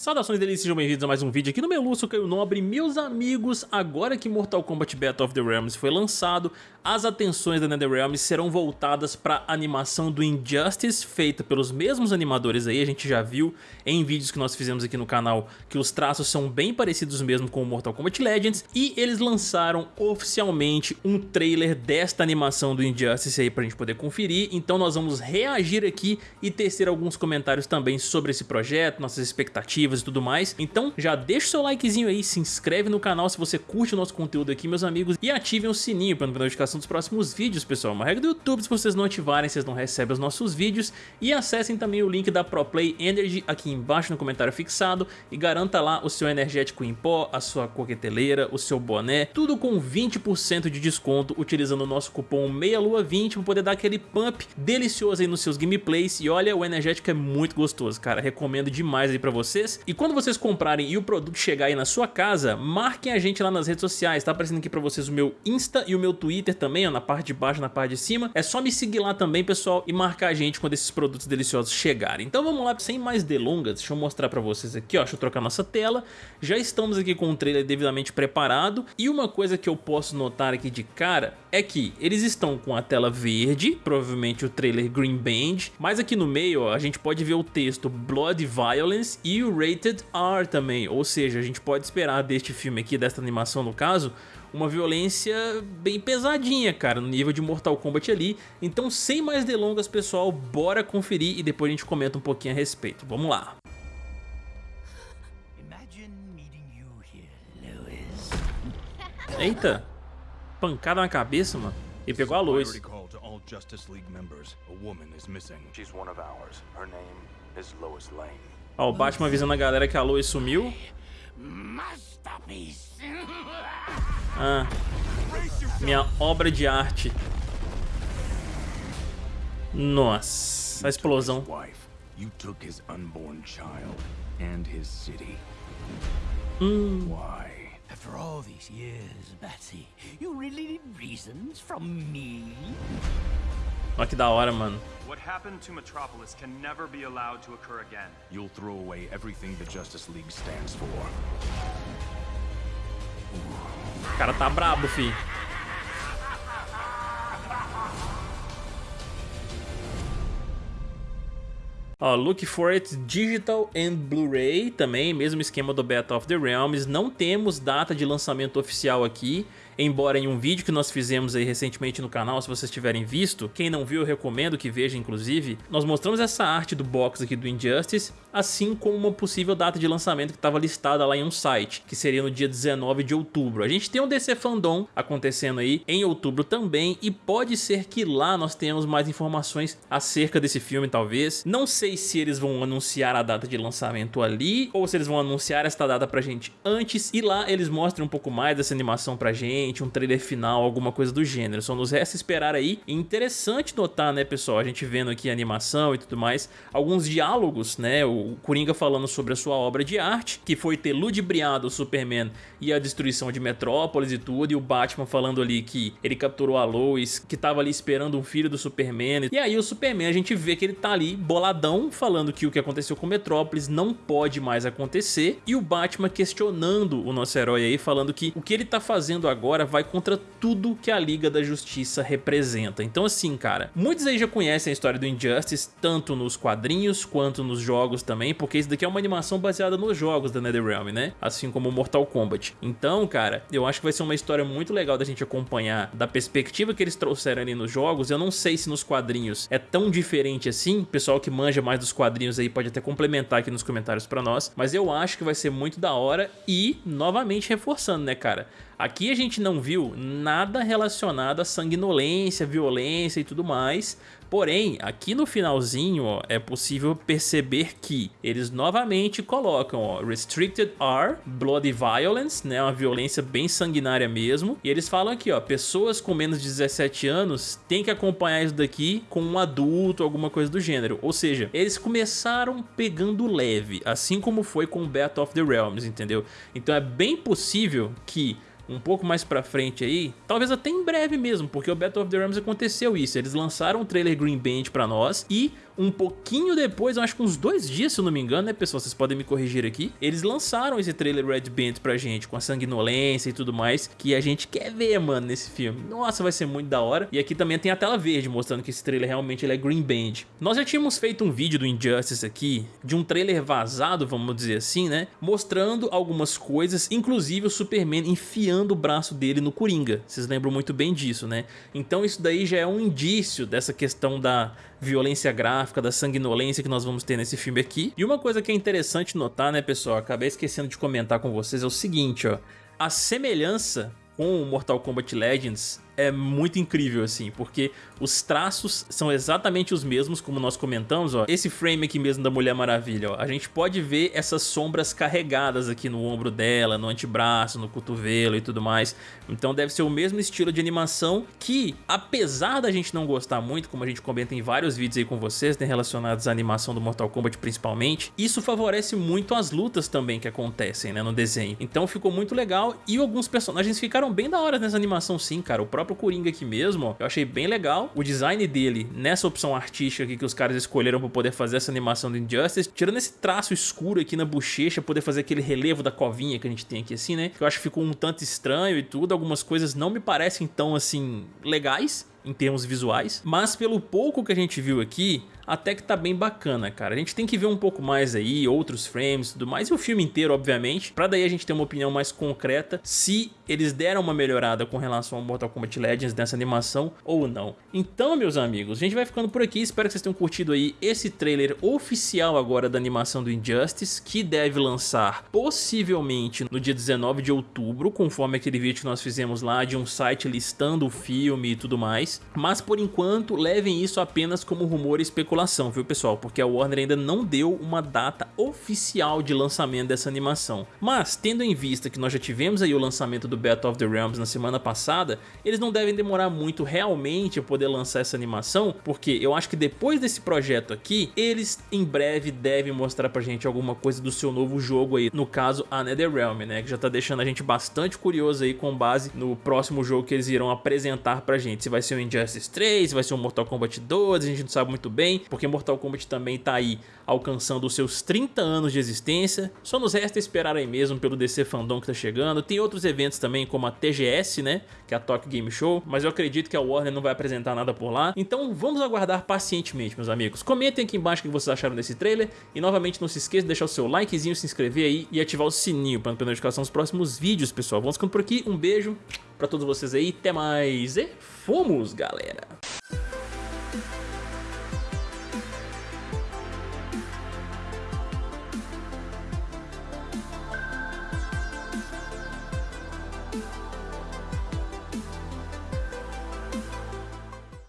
Saudações delícias, sejam bem-vindos a mais um vídeo aqui no meu sou Caio Nobre. Meus amigos, agora que Mortal Kombat Battle of the Realms foi lançado, as atenções da NetherRealm serão voltadas para a animação do Injustice, feita pelos mesmos animadores aí, a gente já viu em vídeos que nós fizemos aqui no canal que os traços são bem parecidos mesmo com o Mortal Kombat Legends, e eles lançaram oficialmente um trailer desta animação do Injustice aí pra gente poder conferir, então nós vamos reagir aqui e tecer alguns comentários também sobre esse projeto, nossas expectativas, e tudo mais. Então já deixa o seu likezinho aí, se inscreve no canal se você curte o nosso conteúdo aqui, meus amigos, e ativem o sininho para não ver notificação dos próximos vídeos, pessoal. Uma regra do YouTube, se vocês não ativarem, vocês não recebem os nossos vídeos. E acessem também o link da ProPlay Energy aqui embaixo no comentário fixado e garanta lá o seu energético em pó, a sua coqueteleira, o seu boné, tudo com 20% de desconto utilizando o nosso cupom MEIALUA20 para poder dar aquele pump delicioso aí nos seus gameplays. E olha, o energético é muito gostoso, cara. Recomendo demais aí para vocês. E quando vocês comprarem e o produto chegar aí na sua casa, marquem a gente lá nas redes sociais, tá aparecendo aqui pra vocês o meu Insta e o meu Twitter também, ó, na parte de baixo, na parte de cima. É só me seguir lá também, pessoal, e marcar a gente quando esses produtos deliciosos chegarem. Então vamos lá, sem mais delongas, deixa eu mostrar pra vocês aqui, ó, deixa eu trocar nossa tela. Já estamos aqui com o trailer devidamente preparado, e uma coisa que eu posso notar aqui de cara é que eles estão com a tela verde, provavelmente o trailer Green Band, mas aqui no meio ó, a gente pode ver o texto Blood Violence e o Rated R também, ou seja, a gente pode esperar deste filme aqui, desta animação no caso, uma violência bem pesadinha, cara, no nível de Mortal Kombat ali. Então, sem mais delongas, pessoal, bora conferir e depois a gente comenta um pouquinho a respeito. Vamos lá. Eita, pancada na cabeça, mano. Ele pegou a luz. Ó, o Batman avisando a galera que a Lois sumiu. Ah, minha obra de arte. Nossa, a explosão. You took his unborn child and his city. Hum. Why? After all these years, Batsy, you really need reasons from me? Olha que da hora, mano. What happened to Metropolis can never be allowed to occur again. You'll throw away everything the Justice League stands for. O cara tá brabo, fi. Ó, Look for It Digital and Blu-ray também, mesmo esquema do Battle of the Realms. Não temos data de lançamento oficial aqui, embora em um vídeo que nós fizemos aí recentemente no canal, se vocês tiverem visto, quem não viu eu recomendo que veja inclusive, nós mostramos essa arte do box aqui do Injustice, assim como uma possível data de lançamento que estava listada lá em um site, que seria no dia 19 de outubro. A gente tem um DC Fandom acontecendo aí em outubro também e pode ser que lá nós tenhamos mais informações acerca desse filme talvez. Não sei se eles vão anunciar a data de lançamento ali ou se eles vão anunciar esta data pra gente antes e lá eles mostram um pouco mais dessa animação pra gente, um trailer final, alguma coisa do gênero. Só nos resta esperar aí. E interessante notar, né pessoal, a gente vendo aqui a animação e tudo mais, alguns diálogos, né, o Coringa falando sobre a sua obra de arte, que foi ter ludibriado o Superman e a destruição de Metrópolis e tudo, e o Batman falando ali que ele capturou a Lois, que tava ali esperando um filho do Superman, e aí o Superman a gente vê que ele tá ali boladão, falando que o que aconteceu com Metrópolis não pode mais acontecer, e o Batman questionando o nosso herói aí, falando que o que ele tá fazendo agora vai contra tudo que a Liga da Justiça representa. Então assim, cara, muitos aí já conhecem a história do Injustice, tanto nos quadrinhos quanto nos jogos também, porque isso daqui é uma animação baseada nos jogos da NetherRealm, né? Assim como Mortal Kombat. Então, cara, eu acho que vai ser uma história muito legal da gente acompanhar da perspectiva que eles trouxeram ali nos jogos. Eu não sei se nos quadrinhos é tão diferente assim, pessoal que manja mais dos quadrinhos aí pode até complementar aqui nos comentários pra nós, mas eu acho que vai ser muito da hora e, novamente reforçando, né, cara? Aqui a gente não viu nada relacionado a sanguinolência, violência e tudo mais, porém, aqui no finalzinho ó, é possível perceber que eles novamente colocam ó, Restricted R, Bloody Violence, né, uma violência bem sanguinária mesmo, e eles falam aqui, ó, pessoas com menos de 17 anos têm que acompanhar isso daqui com um adulto, alguma coisa do gênero, ou seja, eles começaram pegando leve, assim como foi com Battle of the Realms, entendeu? Então é bem possível que um pouco mais pra frente aí, talvez até em breve mesmo, porque o Battle of the Realms aconteceu isso, eles lançaram o trailer Green Band pra nós e um pouquinho depois, eu acho que uns dois dias, se eu não me engano, né, pessoal? Vocês podem me corrigir aqui. Eles lançaram esse trailer Red Band pra gente, com a sanguinolência e tudo mais, que a gente quer ver, mano, nesse filme. Nossa, vai ser muito da hora. E aqui também tem a tela verde, mostrando que esse trailer realmente ele é Green Band. Nós já tínhamos feito um vídeo do Injustice aqui, de um trailer vazado, vamos dizer assim, né? Mostrando algumas coisas, inclusive o Superman enfiando o braço dele no Coringa. Vocês lembram muito bem disso, né? Então isso daí já é um indício dessa questão da violência gráfica, da sanguinolência que nós vamos ter nesse filme aqui. E uma coisa que é interessante notar, né, pessoal, acabei esquecendo de comentar com vocês, é o seguinte, ó. A semelhança com o Mortal Kombat Legends é muito incrível, assim, porque os traços são exatamente os mesmos, como nós comentamos, ó. Esse frame aqui mesmo da Mulher Maravilha, ó, a gente pode ver essas sombras carregadas aqui no ombro dela, no antebraço, no cotovelo e tudo mais. Então deve ser o mesmo estilo de animação que, apesar da gente não gostar muito, como a gente comenta em vários vídeos aí com vocês, né, relacionados à animação do Mortal Kombat principalmente, isso favorece muito as lutas também que acontecem, né, no desenho. Então ficou muito legal e alguns personagens ficaram bem da hora nessa animação sim, cara. O próprio próprio Coringa aqui mesmo, ó, eu achei bem legal. O design dele, nessa opção artística aqui que os caras escolheram para poder fazer essa animação do Injustice, tirando esse traço escuro aqui na bochecha, poder fazer aquele relevo da covinha que a gente tem aqui assim, né? Que eu acho que ficou um tanto estranho e tudo, algumas coisas não me parecem tão assim legais, em termos visuais, mas pelo pouco que a gente viu aqui, até que tá bem bacana, cara. A gente tem que ver um pouco mais aí, outros frames e tudo mais, e o filme inteiro, obviamente, pra daí a gente ter uma opinião mais concreta se eles deram uma melhorada com relação ao Mortal Kombat Legends nessa animação ou não. Então, meus amigos, a gente vai ficando por aqui, espero que vocês tenham curtido aí esse trailer oficial agora da animação do Injustice, que deve lançar possivelmente no dia 19 de outubro, conforme aquele vídeo que nós fizemos lá de um site listando o filme e tudo mais, mas por enquanto levem isso apenas como rumor e especulação viu pessoal? Porque a Warner ainda não deu uma data oficial de lançamento dessa animação. Mas, tendo em vista que nós já tivemos aí o lançamento do Battle of the Realms na semana passada, eles não devem demorar muito realmente a poder lançar essa animação, porque eu acho que depois desse projeto aqui, eles em breve devem mostrar pra gente alguma coisa do seu novo jogo aí, no caso a NetherRealm, né, que já tá deixando a gente bastante curioso aí com base no próximo jogo que eles irão apresentar pra gente, se vai ser o Injustice 3, se vai ser o Mortal Kombat 2, a gente não sabe muito bem, porque Mortal Kombat também tá aí alcançando os seus 30 anos de existência. Só nos resta esperar aí mesmo pelo DC Fandom que tá chegando. Tem outros eventos também como a TGS, né, que é a Tokyo Game Show, mas eu acredito que a Warner não vai apresentar nada por lá. Então vamos aguardar pacientemente, meus amigos. Comentem aqui embaixo o que vocês acharam desse trailer e novamente não se esqueça de deixar o seu likezinho, se inscrever aí e ativar o sininho para não perder notificação dos próximos vídeos, pessoal. Vamos ficando por aqui, um beijo pra todos vocês aí, até mais e fomos, galera!